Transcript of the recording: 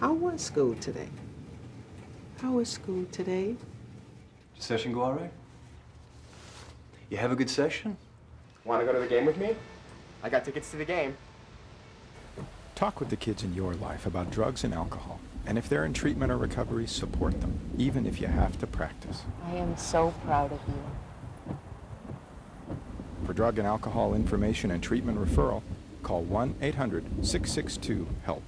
How was school today? How was school today? Did session go all right? You have a good session? Want to go to the game with me? I got tickets to the game. Talk with the kids in your life about drugs and alcohol. And if they're in treatment or recovery, support them, even if you have to practice. I am so proud of you. For drug and alcohol information and treatment referral, call 1 800 662 HELP.